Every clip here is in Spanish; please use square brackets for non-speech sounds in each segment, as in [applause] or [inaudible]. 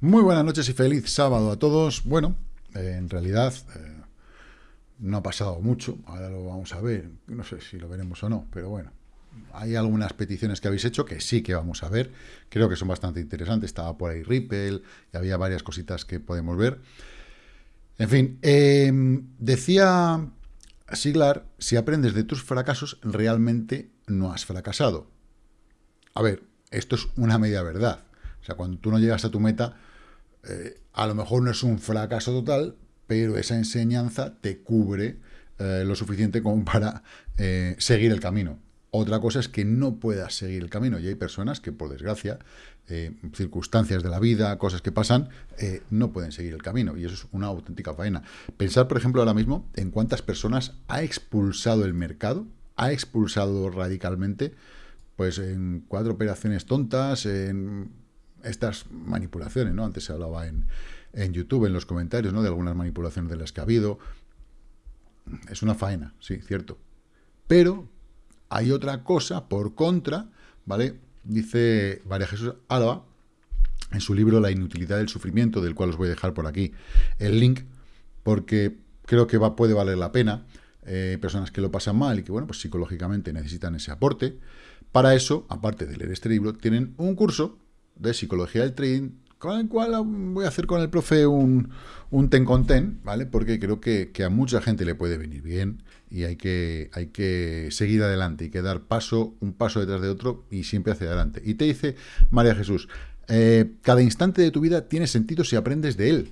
Muy buenas noches y feliz sábado a todos. Bueno, eh, en realidad eh, no ha pasado mucho, ahora lo vamos a ver, no sé si lo veremos o no, pero bueno, hay algunas peticiones que habéis hecho que sí que vamos a ver, creo que son bastante interesantes, estaba por ahí Ripple, y había varias cositas que podemos ver. En fin, em, decía Siglar, si aprendes de tus fracasos, realmente no has fracasado. A ver, esto es una media verdad. O sea, cuando tú no llegas a tu meta, eh, a lo mejor no es un fracaso total, pero esa enseñanza te cubre eh, lo suficiente como para eh, seguir el camino. Otra cosa es que no puedas seguir el camino y hay personas que, por desgracia, circunstancias de la vida, cosas que pasan, no pueden seguir el camino y eso es una auténtica faena. Pensar, por ejemplo, ahora mismo en cuántas personas ha expulsado el mercado, ha expulsado radicalmente, pues en cuatro operaciones tontas, en estas manipulaciones, ¿no? Antes se hablaba en, en YouTube, en los comentarios, ¿no? De algunas manipulaciones de las que ha habido. Es una faena, sí, cierto. Pero hay otra cosa por contra, ¿vale? Dice María Jesús Álava, en su libro La inutilidad del sufrimiento, del cual os voy a dejar por aquí el link, porque creo que va, puede valer la pena. Eh, personas que lo pasan mal y que, bueno, pues psicológicamente necesitan ese aporte. Para eso, aparte de leer este libro, tienen un curso de psicología del trading, con el cual voy a hacer con el profe un, un ten con ten, ¿vale? Porque creo que, a mucha gente le puede venir bien y hay que, hay que seguir adelante, y que dar paso, un paso detrás de otro y siempre hacia adelante. Y te dice María Jesús, eh, cada instante de tu vida tiene sentido si aprendes de él.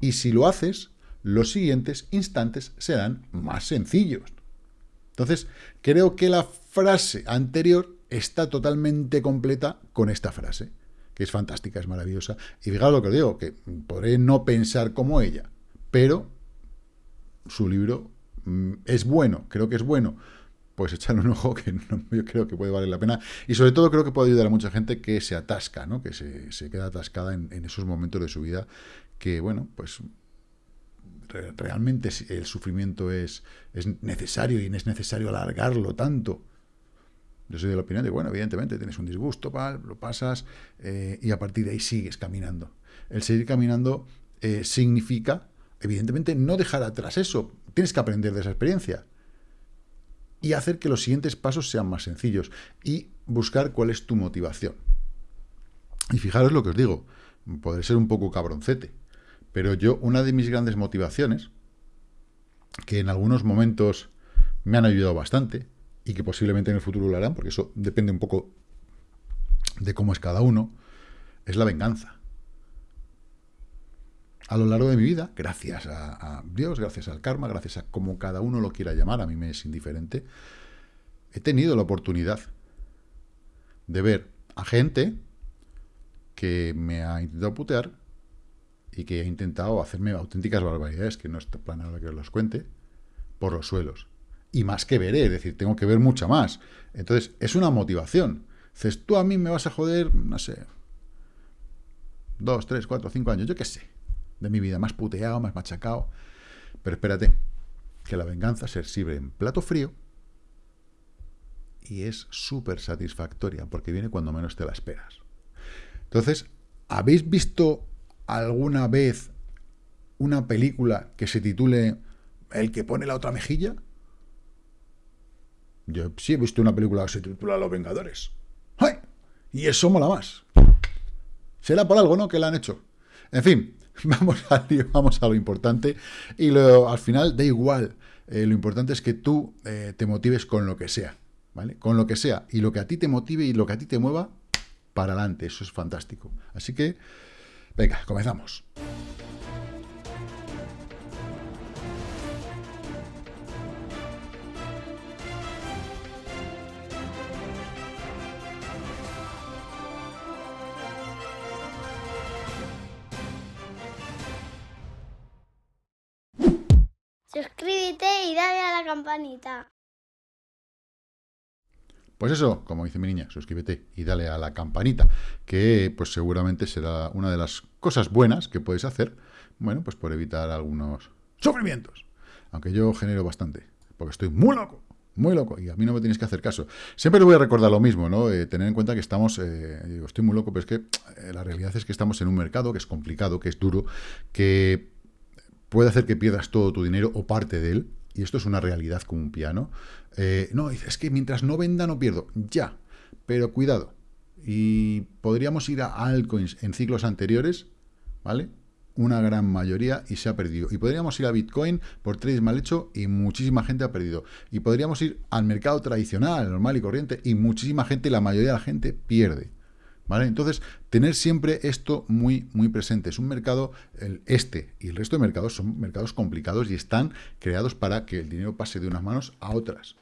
Y si lo haces, los siguientes instantes serán más sencillos. Entonces, creo que la frase anterior está totalmente completa con esta frase, que es fantástica, es maravillosa. Y fijaos lo que os digo, que podré no pensar como ella, pero su libro mm, es bueno, creo que es bueno, pues echarle un ojo [laughs] que yo creo que puede valer la pena. Y sobre todo creo que puede ayudar a mucha gente que se atasca, ¿no? que se, queda atascada en, esos momentos de su vida que, bueno, pues realmente el sufrimiento es, es necesario y no es necesario alargarlo tanto. Yo soy de la opinión de, bueno, evidentemente tienes un disgusto, lo pasas eh, y a partir de ahí sigues caminando. El seguir caminando eh, significa, evidentemente, no dejar atrás eso. Tienes que aprender de esa experiencia y hacer que los siguientes pasos sean más sencillos y buscar cuál es tu motivación. Y fijaros lo que os digo, podré ser un poco cabroncete, pero yo, una de mis grandes motivaciones, que en algunos momentos me han ayudado bastante, y que posiblemente en el futuro lo harán, porque eso depende un poco de cómo es cada uno, es la venganza. A lo largo de mi vida, gracias a, Dios, gracias al karma, gracias a como cada uno lo quiera llamar, a mí me es indiferente, he tenido la oportunidad de ver a gente que me ha intentado putear y que ha intentado hacerme auténticas barbaridades, que no es plan ahora que os los cuente, por los suelos y más que veré, es decir, tengo que ver mucha más. Entonces, es una motivación. Dices, tú a mí me vas a joder, no sé, dos, tres, cuatro, cinco años, yo qué sé, de mi vida, más puteado, más machacado. Pero espérate, que la venganza se sirve en plato frío y es súper satisfactoria, porque viene cuando menos te la esperas. Entonces, ¿habéis visto alguna vez una película que se titule El que pone la otra mejilla? Yo sí he visto una película que se titula Los Vengadores. ¡Ay! Y eso mola más. Será por algo, ¿no? Que la han hecho. En fin, [laughs] vamos a, vamos a lo importante. Y lo, al final da igual. Eh, lo importante es que tú eh, te motives con lo que sea. ¿Vale? Con lo que sea. Y lo que a ti te motive y lo que a ti te mueva, para adelante. Eso es fantástico. Así que, venga, comenzamos. Dale a la campanita. Pues eso, como dice mi niña, suscríbete y dale a la campanita, que pues seguramente será una de las cosas buenas que puedes hacer, bueno, pues por evitar algunos sufrimientos. Aunque yo genero bastante, porque estoy muy loco, muy loco, y a mí no me tienes que hacer caso. Siempre le voy a recordar lo mismo, ¿no? Eh, tener en cuenta que estamos, eh, digo, estoy muy loco, pero es que eh, la realidad es que estamos en un mercado que es complicado, que es duro, que puede hacer que pierdas todo tu dinero o parte de él, y esto es una realidad como un piano. no, es que mientras no venda no pierdo, ya, pero cuidado. Y podríamos ir a altcoins en ciclos anteriores, ¿vale? una gran mayoría y se ha perdido. Y podríamos ir a Bitcoin por trades mal hecho y muchísima gente ha perdido. Y podríamos ir al mercado tradicional, normal y corriente, y muchísima gente, la mayoría de la gente pierde. Entonces, tener siempre esto muy, muy presente. Es un mercado, este y el resto de mercados son mercados complicados y están creados para que el dinero pase de unas manos a otras.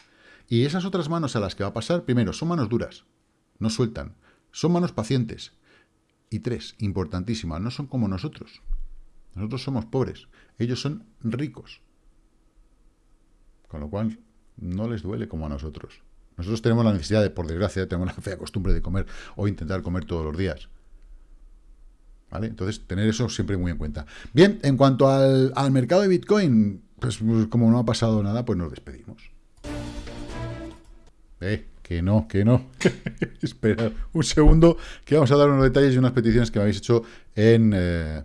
Y esas otras manos a las que va a pasar, primero, son manos duras, no sueltan. Son manos pacientes. Y tres, importantísimas, no son como nosotros. Nosotros somos pobres, ellos son ricos. Con lo cual, no les duele como a nosotros. Nosotros tenemos la necesidad de, por desgracia, tenemos la [laughs] fea costumbre de comer o intentar comer todos los días. ¿Vale? Entonces, tener eso siempre muy en cuenta. Bien, en cuanto al, al mercado de Bitcoin, pues como no ha pasado nada, pues nos despedimos. Eh, que no, que no. [laughs] Espera un segundo, que vamos a dar unos detalles y unas peticiones que me habéis hecho en... Eh,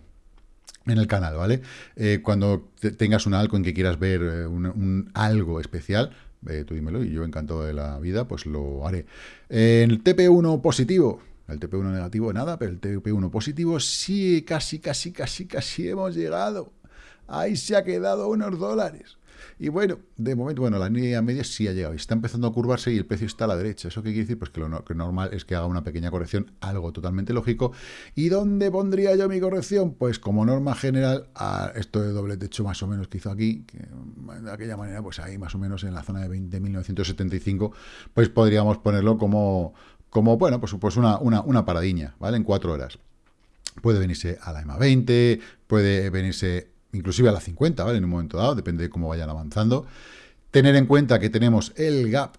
en el canal, ¿vale? Eh, cuando tengas un algo en que quieras ver eh, un, algo especial, eh, tú dímelo y yo encantado de la vida, pues lo haré. El TP1 positivo, el TP1 negativo nada, pero el TP1 positivo sí, casi, casi, casi, casi hemos llegado. Ahí se ha quedado unos dólares. Y bueno, de momento, bueno, la línea media sí ha llegado. Está empezando a curvarse y el precio está a la derecha. ¿Eso qué quiere decir? Pues que lo normal es que haga una pequeña corrección, algo totalmente lógico. ¿Y dónde pondría yo mi corrección? Pues como norma general, a esto de doble techo más o menos que hizo aquí, que de aquella manera, pues ahí más o menos en la zona de 20.975, pues podríamos ponerlo como, como bueno, pues, pues una, una, una paradiña, ¿vale? En cuatro horas. Puede venirse a la EMA 20, puede venirse inclusive a la 50, ¿vale? En un momento dado, depende de cómo vayan avanzando. Tener en cuenta que tenemos el gap,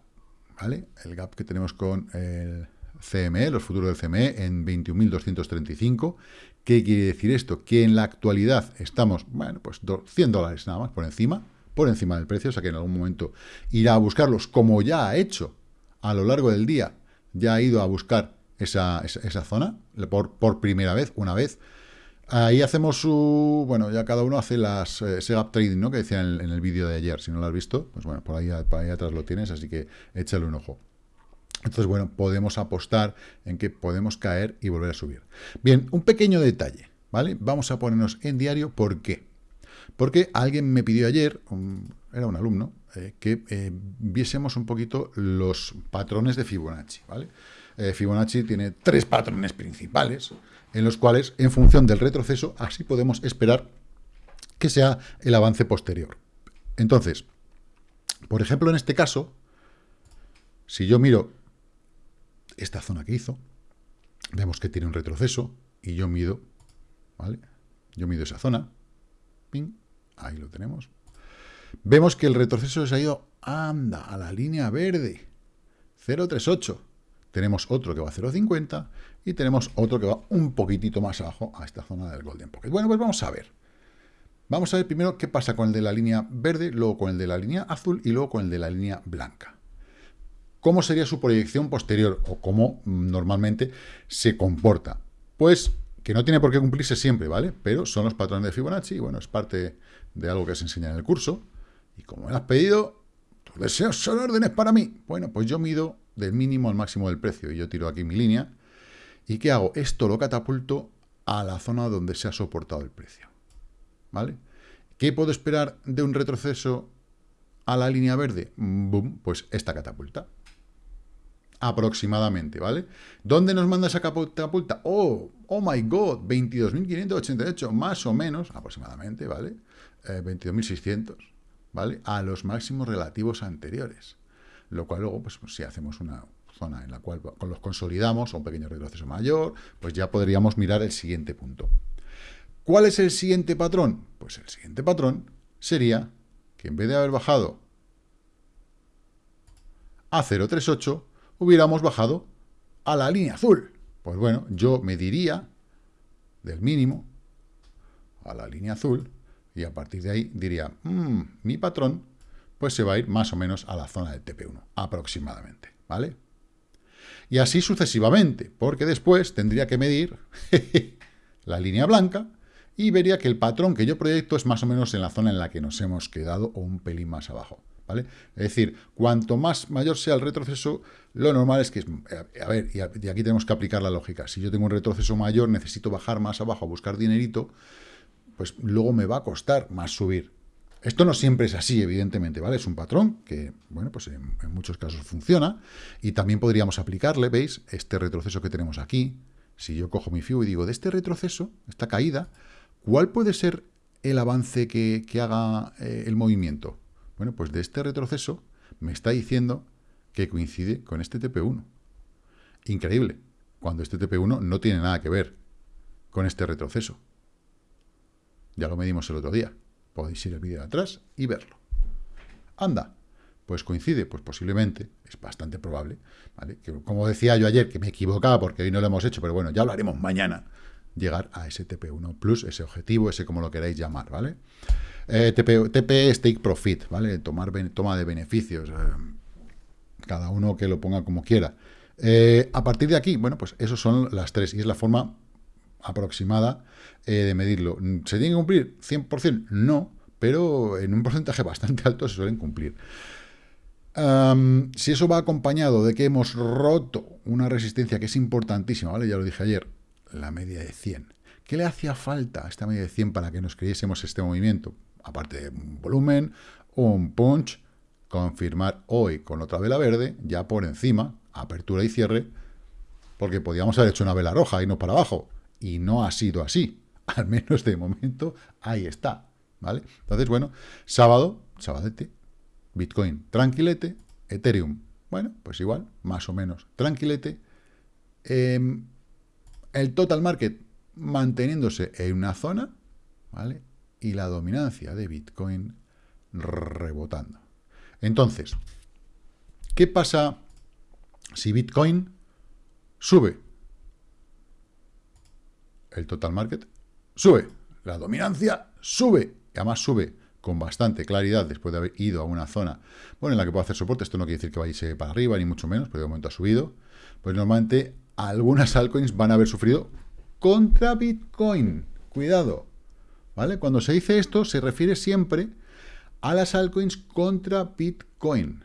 ¿vale? El gap que tenemos con el CME, los futuros del CME, en 21.235. ¿Qué quiere decir esto? Que en la actualidad estamos, bueno, pues 100 dólares nada más por encima, por encima del precio, o sea que en algún momento irá a buscarlos, como ya ha hecho a lo largo del día, ya ha ido a buscar esa, esa, zona por, por primera vez, una vez, Ahí hacemos su... Bueno, ya cada uno hace las eh, ese gap trading, ¿no? Que decía en, el vídeo de ayer. Si no lo has visto, pues bueno, por ahí, por ahí atrás lo tienes, así que échale un ojo. Entonces, bueno, podemos apostar en que podemos caer y volver a subir. Bien, un pequeño detalle, ¿vale? Vamos a ponernos en diario. ¿Por qué? Porque alguien me pidió ayer, era un alumno, eh, que eh, viésemos un poquito los patrones de Fibonacci, ¿vale? Fibonacci tiene tres patrones principales, en los cuales, en función del retroceso, así podemos esperar que sea el avance posterior. Entonces, por ejemplo, en este caso, si yo miro esta zona que hizo, vemos que tiene un retroceso y yo mido, ¿vale? Yo mido esa zona, ahí lo tenemos. Vemos que el retroceso se ha ido, anda, a la línea verde, 038 tenemos otro que va a 0,50 y tenemos otro que va un poquitito más abajo a esta zona del Golden Pocket. Bueno, pues vamos a ver. Vamos a ver primero qué pasa con el de la línea verde, luego con el de la línea azul y luego con el de la línea blanca. ¿Cómo sería su proyección posterior o cómo mm, normalmente se comporta? Pues que no tiene por qué cumplirse siempre, ¿vale? Pero son los patrones de Fibonacci y bueno, es parte de algo que se enseña en el curso. Y como me lo has pedido, deseos son órdenes para mí. Bueno, pues yo mido del mínimo al máximo del precio. Y yo tiro aquí mi línea. ¿Y qué hago? Esto lo catapulto a la zona donde se ha soportado el precio. ¿Vale? ¿Qué puedo esperar de un retroceso a la línea verde? Boom, pues esta catapulta. Aproximadamente, ¿vale? ¿Dónde nos manda esa catapulta? Oh, oh my god, 22.588, más o menos, aproximadamente, ¿vale? 22.600, eh, ¿vale? A los máximos relativos anteriores lo cual luego, pues, si hacemos una zona en la cual los consolidamos, o un pequeño retroceso mayor, pues ya podríamos mirar el siguiente punto. ¿Cuál es el siguiente patrón? Pues el siguiente patrón sería que en vez de haber bajado a 0,38, hubiéramos bajado a la línea azul. Pues bueno, yo mediría del mínimo a la línea azul y a partir de ahí diría, mm, mi patrón pues se va a ir más o menos a la zona del TP1, aproximadamente, ¿vale? Y así sucesivamente, porque después tendría que medir [laughs] la línea blanca y vería que el patrón que yo proyecto es más o menos en la zona en la que nos hemos quedado o un pelín más abajo, ¿vale? Es decir, cuanto más mayor sea el retroceso, lo normal es que, a ver, y aquí tenemos que aplicar la lógica, si yo tengo un retroceso mayor, necesito bajar más abajo a buscar dinerito, pues luego me va a costar más subir, esto no siempre es así, evidentemente, ¿vale? Es un patrón que, bueno, pues en, muchos casos funciona y también podríamos aplicarle, ¿veis? Este retroceso que tenemos aquí, si yo cojo mi FIU y digo, de este retroceso, esta caída, ¿cuál puede ser el avance que, haga eh, el movimiento? Bueno, pues de este retroceso me está diciendo que coincide con este TP1. Increíble, cuando este TP1 no tiene nada que ver con este retroceso. Ya lo medimos el otro día. Podéis ir el vídeo de atrás y verlo. Anda, pues coincide, pues posiblemente, es bastante probable, ¿vale? Como decía yo ayer, que me equivocaba porque hoy no lo hemos hecho, pero bueno, ya lo haremos mañana, llegar a ese TP1 Plus, ese objetivo, ese como lo queráis llamar, ¿vale? Eh, TP, TP Stake Profit, ¿vale? Tomar, toma de beneficios, eh, cada uno que lo ponga como quiera. Eh, a partir de aquí, bueno, pues esos son las tres, y es la forma aproximada eh, de medirlo. ¿Se tiene que cumplir 100%? No, pero en un porcentaje [laughs] bastante alto se suelen cumplir. si eso va acompañado de que hemos roto una resistencia que es importantísima, ¿vale? Ya lo dije ayer, la media de 100. ¿Qué le hacía falta a esta media de 100 para que nos creyésemos este movimiento? Aparte de un volumen, un punch, confirmar hoy con otra vela verde, ya por encima, apertura y cierre, porque podíamos haber hecho una vela roja y no para abajo y no ha sido así. [laughs] Al menos de momento, ahí está. ¿Vale? Entonces, bueno, sábado, sabadete, Bitcoin tranquilete, Ethereum, bueno, pues igual, más o menos tranquilete. Em, el total market manteniéndose en una zona, ¿vale? Y la dominancia de Bitcoin rebotando. Entonces, ¿qué pasa si Bitcoin sube? El total market sube, la dominancia sube, y además sube con bastante claridad después de haber ido a una zona, bueno, en la que puedo hacer soporte, esto no quiere decir que vaya para arriba, ni mucho menos, pero de momento ha subido, pues normalmente algunas altcoins van a haber sufrido contra Bitcoin, cuidado, ¿vale? Cuando se dice esto, se refiere siempre a las altcoins contra Bitcoin,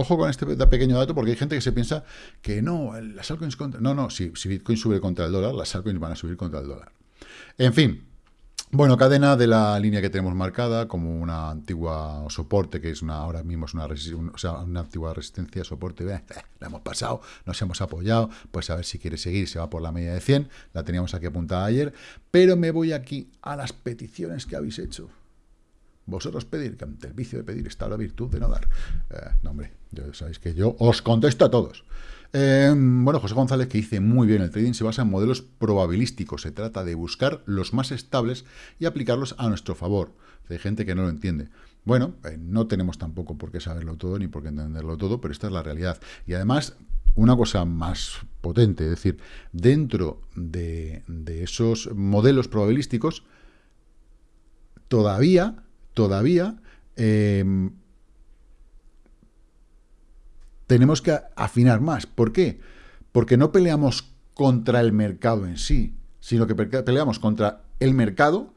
Ojo con este pequeño dato porque hay gente que se piensa que no, las altcoins contra... No, no, si, Bitcoin sube contra el dólar, las altcoins van a subir contra el dólar. En fin, bueno, cadena de la línea que tenemos marcada como una antigua soporte, que es una ahora mismo es una, antigua resistencia, soporte, eh, la hemos pasado, nos hemos apoyado, pues a ver si quiere seguir, se va por la media de 100, la teníamos aquí apuntada ayer, pero me voy aquí a las peticiones que habéis hecho. Vosotros pedir, que ante el vicio de pedir está la virtud de no dar. Eh, no, hombre, ya sabéis que yo os contesto a todos. Eh, bueno, José González, que dice muy bien, el trading se basa en modelos probabilísticos. Se trata de buscar los más estables y aplicarlos a nuestro favor. Hay gente que no lo entiende. Bueno, eh, no tenemos tampoco por qué saberlo todo ni por qué entenderlo todo, pero esta es la realidad. Y además, una cosa más potente, es decir, dentro de, de esos modelos probabilísticos, todavía todavía em, tenemos que afinar más. ¿Por qué? Porque no peleamos contra el mercado en sí, sino que peleamos contra el mercado,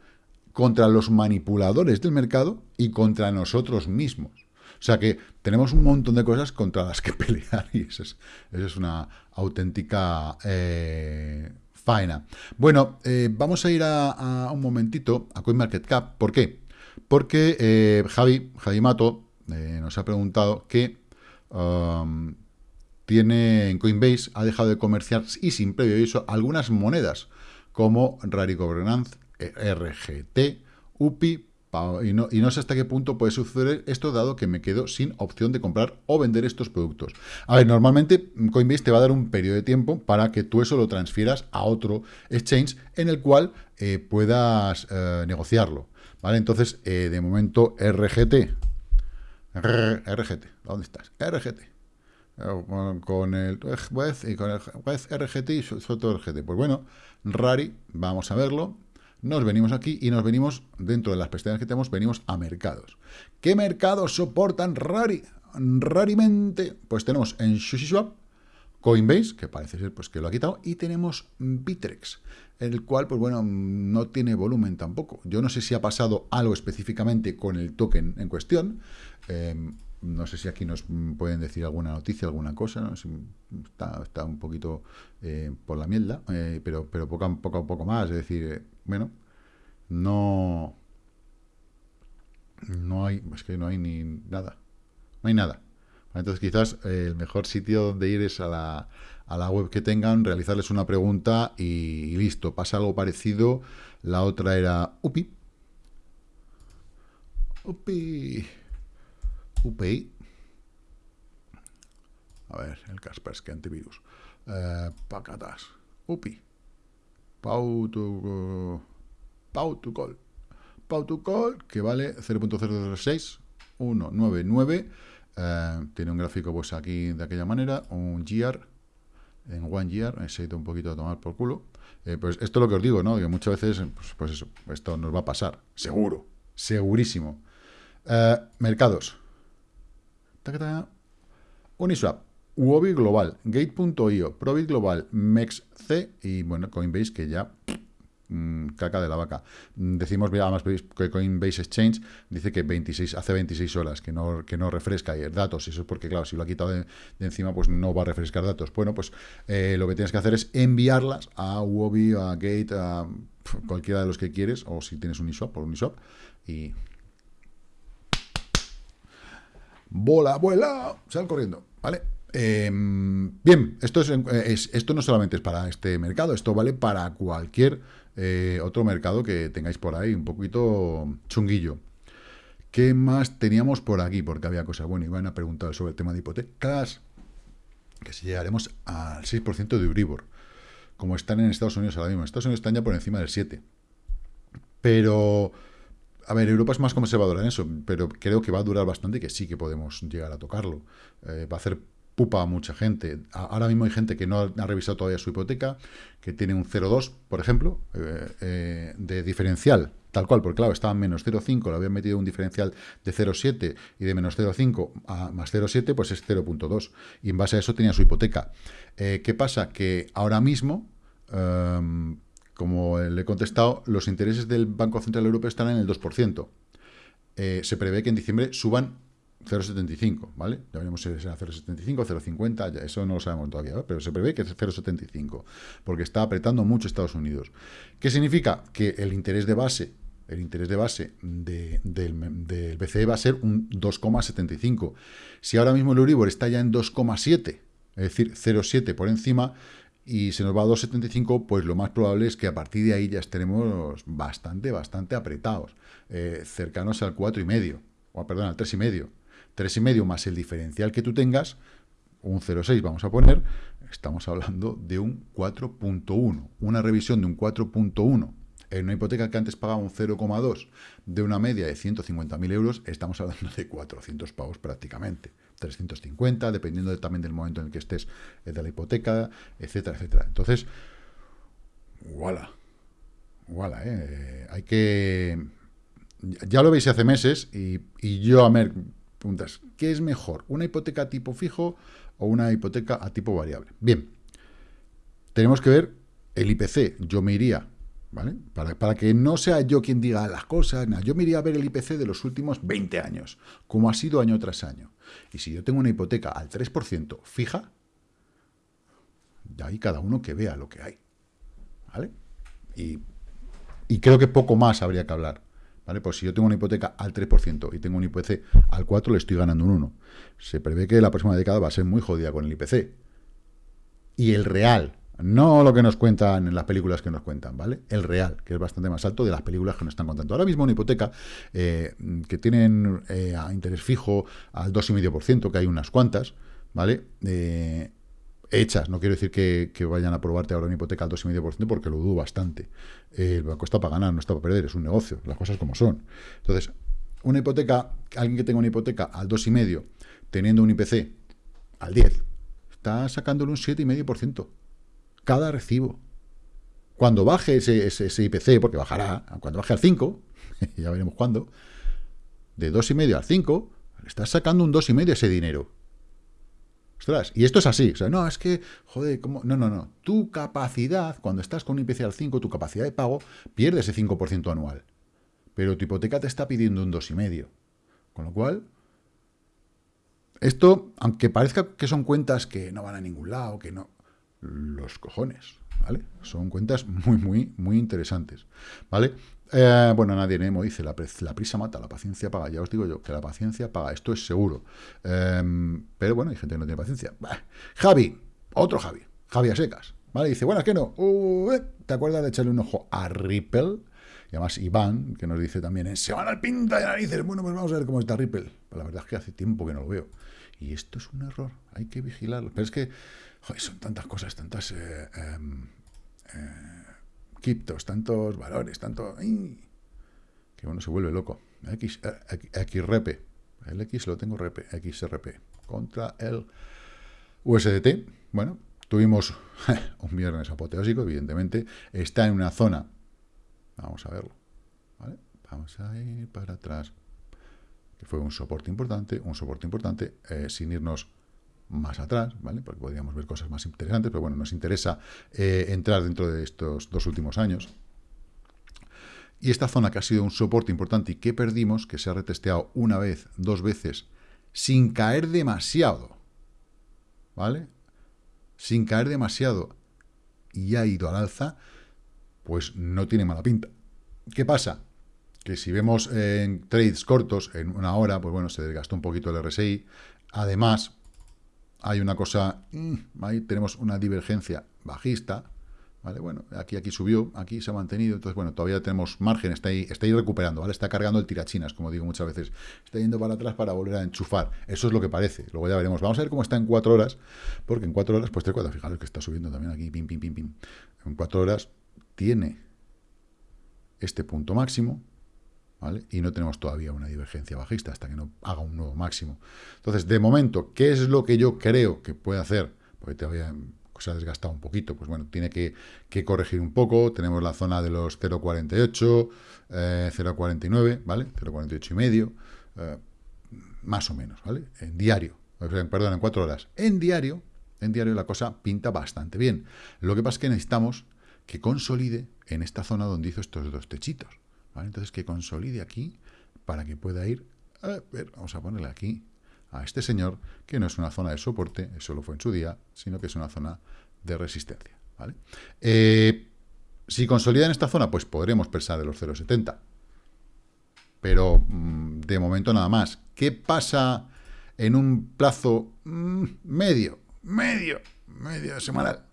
contra los manipuladores del mercado y contra nosotros mismos. O sea que tenemos un montón de cosas contra las que [laughs] pelear y eso es, una auténtica eh, faena. Bueno, eh, vamos a ir a, a, un momentito a CoinMarketCap. ¿Por qué? Porque eh, Javi, Javi Mato, eh, nos ha preguntado que um, tiene en Coinbase, ha dejado de comerciar y sin previo aviso algunas monedas como Rari Governance, RGT, UPI, y no, y no, sé hasta qué punto puede suceder esto, dado que me quedo sin opción de comprar o vender estos productos. A ver, normalmente Coinbase te va a dar un periodo de tiempo para que tú eso lo transfieras a otro exchange en el cual eh, puedas negociarlo. ¿Vale? Entonces, eh, de momento, RGT. RGT, ¿dónde estás? RGT. Eh, con el y con el RGT. Pues bueno, Rari, vamos a verlo. nos venimos aquí y nos venimos, dentro de las pestañas que tenemos, venimos a mercados. ¿Qué mercados soportan rari, rarimente? Pues tenemos en SushiSwap, Coinbase, que parece ser pues, que lo ha quitado, y tenemos Bitrex, el cual, pues bueno, no tiene volumen tampoco. Yo no sé si ha pasado algo específicamente con el token en cuestión, eh, no sé si aquí nos pueden decir alguna noticia, alguna cosa, ¿no? está, un poquito eh, por la mierda, eh, pero, pero poco, a, poco poco más. Es decir, eh, bueno, no, no hay, es que no hay ni nada, no hay nada. Entonces quizás el mejor sitio donde ir es a la, a la web que tengan, realizarles una pregunta y, listo, pasa algo parecido. La otra era UPI. UPI. UPI. A ver, el Kaspersky antivirus. Eh, pacatas. UPI. Pau to, Pau to call. Pau to call, que vale 0.006, 199. Eh, tiene un gráfico pues aquí de aquella manera, un GR, en one year, se ha un poquito a tomar por culo. Eh, pues esto es lo que os digo, ¿no? Que muchas veces, pues, pues eso, esto nos va a pasar, seguro, segurísimo. Eh, mercados. Uniswap, Uobi Global, Gate.io, Probit Global, MEXC y bueno, Coinbase que ya mmm, caca de la vaca. Decimos, además que Coinbase Exchange dice que 26, hace 26 horas que no, que no refresca datos, eso es porque, claro, si lo ha quitado de, encima, pues no va a refrescar datos. Bueno, pues eh, lo que tienes que hacer es enviarlas a Uobi, a Gate, a cualquiera de los que quieres, o si tienes Uniswap, por Uniswap, y bola, vuela, sal corriendo, ¿vale? Eh, bien, esto, es, esto no solamente es para este mercado, esto vale para cualquier eh, otro mercado que tengáis por ahí, un poquito chunguillo. ¿Qué más teníamos por aquí? Porque había cosas, bueno, iban a preguntar sobre el tema de hipotecas, que si llegaremos al 6% de Euribor, como están en Estados Unidos ahora mismo. Estados Unidos están ya por encima del 7%. Pero a ver, Europa es más conservadora en eso, pero creo que va a durar bastante y que sí que podemos llegar a tocarlo. Eh, va a hacer a mucha gente. Ahora mismo hay gente que no ha, revisado todavía su hipoteca, que tiene un 0,2, por ejemplo, eh, eh, de diferencial, tal cual, porque claro, estaba en menos 0,5, le habían metido un diferencial de 0,7 y de menos 0,5 a más 0,7, pues es 0,2. Y en base a eso tenía su hipoteca. ¿Qué pasa? Que ahora mismo... Em, como le he contestado, los intereses del Banco Central Europeo están en el 2%. Eh, se prevé que en diciembre suban 0,75, ¿vale? Ya veremos si será 0,75, 0,50, eso no lo sabemos todavía, pero se prevé que es 0,75, porque está apretando mucho Estados Unidos. ¿Qué significa? Que el interés de base, el interés de base del, del BCE va a ser un 2,75. Si ahora mismo el Euribor está ya en 2,7, es decir, 0,7 por encima, y se nos va a 2,75, pues lo más probable es que a partir de ahí ya estaremos bastante, bastante apretados, eh, cercanos al 4,5, o perdón, al 3,5. 3,5 más el diferencial que tú tengas, un 0,6 vamos a poner, estamos hablando de un 4.1, una revisión de un 4.1 en una hipoteca que antes pagaba un 0,2 de una media de 150.000 euros, estamos hablando de 400 pavos prácticamente. 350, dependiendo también del momento en el que estés eh, de la hipoteca, etcétera, etcétera. Entonces, voilà, voilà, eh, hay que... Ya lo veis hace meses y, yo a ver, preguntas, ¿qué es mejor? ¿Una hipoteca a tipo fijo o una hipoteca a tipo variable? Bien, tenemos que ver el IPC. Yo me iría ¿vale? Para, que no sea yo quien diga las cosas, yo me iría a ver el IPC de los últimos 20 años, como ha sido año tras año. Y si yo tengo una hipoteca al 3% fija, de ahí cada uno que vea lo que hay, ¿vale? Y, creo que poco más habría que hablar, ¿vale? Pues si yo tengo una hipoteca al 3% y tengo un IPC al 4, le estoy ganando un 1. Se prevé que la próxima década va a ser muy jodida con el IPC. Y el real, no lo que nos cuentan en las películas que nos cuentan, ¿vale? El real, que es bastante más alto de las películas que nos están contando. Ahora mismo una hipoteca eh, que tienen eh, a interés fijo al 2,5%, que hay unas cuantas, ¿vale? Eh, hechas, no quiero decir que, vayan a aprobarte ahora una hipoteca al 2,5% porque lo dudo bastante. el banco está para ganar, no está para perder, es un negocio, las cosas como son. Entonces, una hipoteca, alguien que tenga una hipoteca al 2,5%, teniendo un IPC al 10%, está sacándole un 7,5% cada recibo. Cuando baje ese, ese, IPC, porque bajará, cuando baje al 5, [laughs] ya veremos cuándo, de 2,5 al 5, estás sacando un 2,5 ese dinero. Ostras, y esto es así, o sea, no, es que, joder, ¿cómo? No, no, no. Tu capacidad, cuando estás con un IPC al 5, tu capacidad de pago pierde ese 5% anual. Pero tu hipoteca te está pidiendo un 2,5. Con lo cual, esto, aunque parezca que son cuentas que no van a ningún lado, que no, los cojones, ¿vale? Son cuentas muy, muy, muy interesantes, ¿vale? Eh, bueno, nadie Nemo dice, la, prisa mata, la paciencia paga. Ya os digo yo, que la paciencia paga, esto es seguro. Em, pero bueno, hay gente que no tiene paciencia. Javi, otro Javi, Javi a secas, ¿vale? Dice, bueno, es que no. Eh, ¿Te acuerdas de echarle un ojo a Ripple? Y además Iván, que nos dice también, en al pinta de narices. Bueno, pues vamos a ver cómo está Ripple. Pues la verdad es que hace tiempo que no lo veo. Y esto es un error, hay que vigilarlo. Pero es que son tantas cosas, tantas... Eh, em, criptos, tantos valores, tanto... que uno se vuelve loco. X, XRP. El X lo tengo RP, XRP. Contra el USDT. Bueno, tuvimos [laughs] un viernes apoteósico, evidentemente. Está en una zona... Vamos a verlo. Vamos a ir para atrás. Que fue un soporte importante, un soporte importante, eh, sin irnos más atrás, ¿vale? Porque podríamos ver cosas más interesantes, pero bueno, nos interesa eh, entrar dentro de estos dos últimos años. Y esta zona que ha sido un soporte importante y que perdimos, que se ha retesteado una vez, dos veces, sin caer demasiado, ¿vale? Sin caer demasiado y ha ido al alza, pues no tiene mala pinta. ¿Qué pasa? Que si vemos en trades cortos, en una hora, pues bueno, se desgastó un poquito el RSI. Además, hay una cosa, mm, ahí tenemos una divergencia bajista, ¿vale? Bueno, aquí, aquí subió, aquí se ha mantenido, entonces, bueno, todavía tenemos margen, está ahí, está ahí recuperando, ¿vale? Está cargando el tirachinas, como digo muchas veces, está yendo para atrás para volver a enchufar, eso es lo que parece, luego ya veremos, vamos a ver cómo está en cuatro horas, porque en cuatro horas, pues te cuadra, fijaros que está subiendo también aquí, pim, pim, pim, pim, en cuatro horas tiene este punto máximo, y no tenemos todavía una divergencia bajista hasta que no haga un nuevo máximo. Entonces, de momento, ¿qué es lo que yo creo que puede hacer? Porque todavía se ha desgastado un poquito, pues bueno, tiene que, corregir un poco, tenemos la zona de los 0,48, 0,49, eh, ¿vale? 0,48 y medio, eh, más o menos, ¿vale? En diario, perdón, en cuatro horas. En diario, en diario la cosa pinta bastante bien. Lo que pasa es que necesitamos que consolide en esta zona donde hizo estos dos techitos. Entonces que consolide aquí para que pueda ir, a ver, vamos a ponerle aquí a este señor, que no es una zona de soporte, eso lo fue en su día, sino que es una zona de resistencia. ¿vale? Eh, si consolida en esta zona, pues podremos pensar de los 0,70. Pero mm, de momento nada más. ¿Qué pasa en un plazo mm, medio, medio, medio semanal?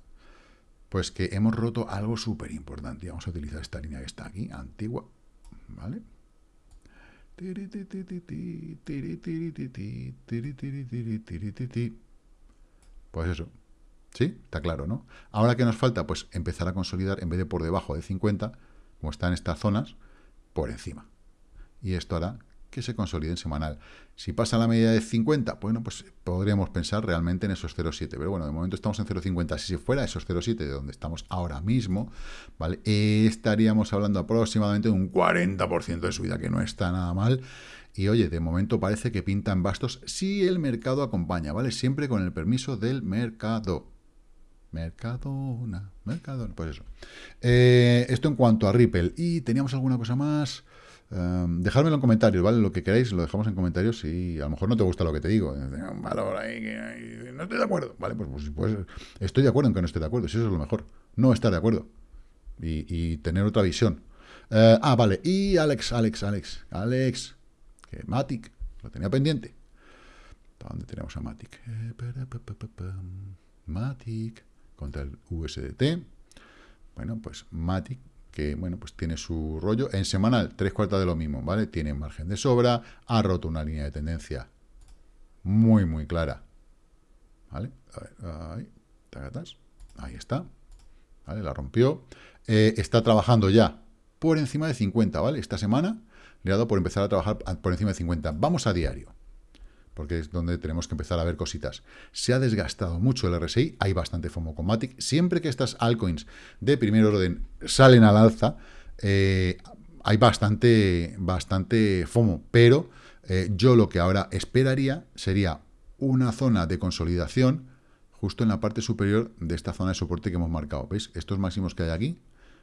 Pues que hemos roto algo súper importante. Vamos a utilizar esta línea que está aquí, antigua, ¿Vale? Pues eso. ¿Sí? Está claro, ¿no? Ahora que nos falta, pues empezar a consolidar, en vez de por debajo de 50, como está en estas zonas, por encima. Y esto hará que se consolide en semanal. Si pasa la media de 50, bueno, pues podríamos pensar realmente en esos 0,7. Pero bueno, de momento estamos en 0,50. Si fuera esos 0,7 de donde estamos ahora mismo, ¿vale? estaríamos hablando aproximadamente de un 40% de subida, que no está nada mal. Y oye, de momento parece que pintan bastos si el mercado acompaña, ¿vale? Siempre con el permiso del mercado. Mercadona, Mercadona, pues eso. Eh, esto en cuanto a Ripple. Y teníamos alguna cosa más... Um, dejádmelo en comentarios, ¿vale? Lo que queráis lo dejamos en comentarios y a lo mejor no te gusta lo que te digo. Que no estoy de acuerdo. Vale, pues, pues, pues, estoy de acuerdo en que no estoy de acuerdo. Si eso es lo mejor. No estar de acuerdo. Y, tener otra visión. Uh, ah, vale. Y Alex, Alex, Alex, Alex. Que Matic. Lo tenía pendiente. ¿Dónde tenemos a Matic? Eh, Matic. Contra el USDT. Bueno, pues Matic que, bueno, pues tiene su rollo. En semanal, tres cuartas de lo mismo, ¿vale? Tiene margen de sobra, ha roto una línea de tendencia muy, muy clara. ¿Vale? ahí, está. ¿Vale? La rompió. Eh, está trabajando ya por encima de 50, ¿vale? Esta semana le ha dado por empezar a trabajar por encima de 50. Vamos a diario. Porque es donde tenemos que empezar a ver cositas. Se ha desgastado mucho el RSI, hay bastante FOMO con Matic. Siempre que estas altcoins de primer orden salen al alza, eh, hay bastante, bastante FOMO, pero eh, yo lo que ahora esperaría sería una zona de consolidación justo en la parte superior de esta zona de soporte que hemos marcado. ¿Veis? Estos máximos que hay aquí,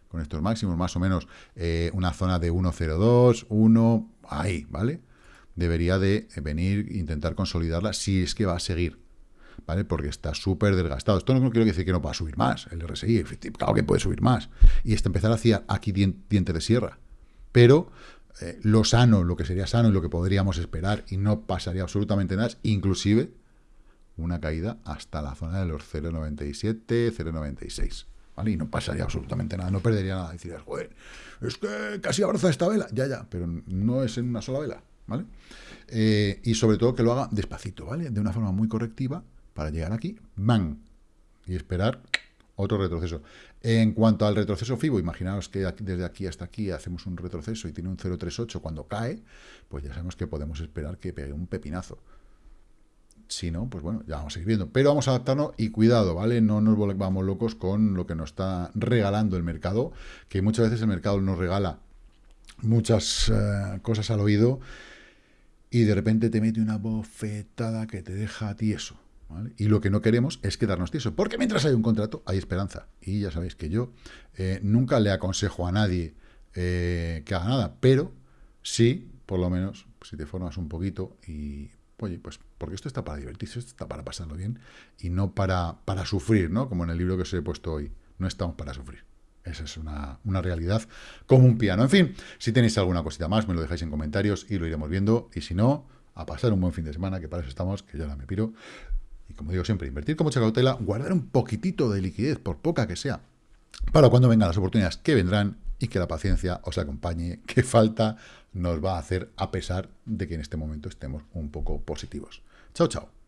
con estos máximos, más o menos eh, una zona de 1.02, 1, ahí, ¿vale? Debería de venir intentar consolidarla si es que va a seguir, ¿vale? Porque está súper desgastado. Esto no quiero decir que no va a subir más, el RSI, claro que puede subir más. Y este empezar hacia aquí diente de sierra. Pero eh, lo sano, lo que sería sano y lo que podríamos esperar y no pasaría absolutamente nada, inclusive una caída hasta la zona de los 0,97, 0,96. ¿Vale? Y no pasaría absolutamente nada, no perdería nada. Decir, joder, es que casi abraza esta vela. Ya, ya, pero no es en una sola vela, ¿vale? Eh, y sobre todo que lo haga despacito, ¿vale? De una forma muy correctiva para llegar aquí, ¡bang! Y esperar otro retroceso. En cuanto al retroceso FIBO, imaginaos que desde aquí hasta aquí hacemos un retroceso y tiene un 0,38 cuando cae, pues ya sabemos que podemos esperar que pegue un pepinazo. Si no, pues bueno, ya vamos a seguir viendo. Pero vamos a adaptarnos y cuidado, ¿vale? No nos volvamos locos con lo que nos está regalando el mercado, que muchas veces el mercado nos regala muchas eh, cosas al oído y de repente te mete una bofetada que te deja tieso. Y lo que no queremos es quedarnos tieso, porque mientras hay un contrato hay esperanza. Y ya sabéis que yo eh, nunca le aconsejo a nadie eh, que haga nada, pero sí, por lo menos, si te formas un poquito y Oye, pues porque esto está para divertirse, esto está para pasarlo bien y no para, para sufrir, ¿no? Como en el libro que os he puesto hoy. No estamos para sufrir. Esa es una, una, realidad como un piano. En fin, si tenéis alguna cosita más, me lo dejáis en comentarios y lo iremos viendo. Y si no, a pasar un buen fin de semana, que para eso estamos, que yo ahora me piro. Y como digo siempre, invertir con mucha cautela, guardar un poquitito de liquidez, por poca que sea, para cuando vengan las oportunidades que vendrán y que la paciencia os acompañe, que falta nos va a hacer a pesar de que en este momento estemos un poco positivos. Chao, chao.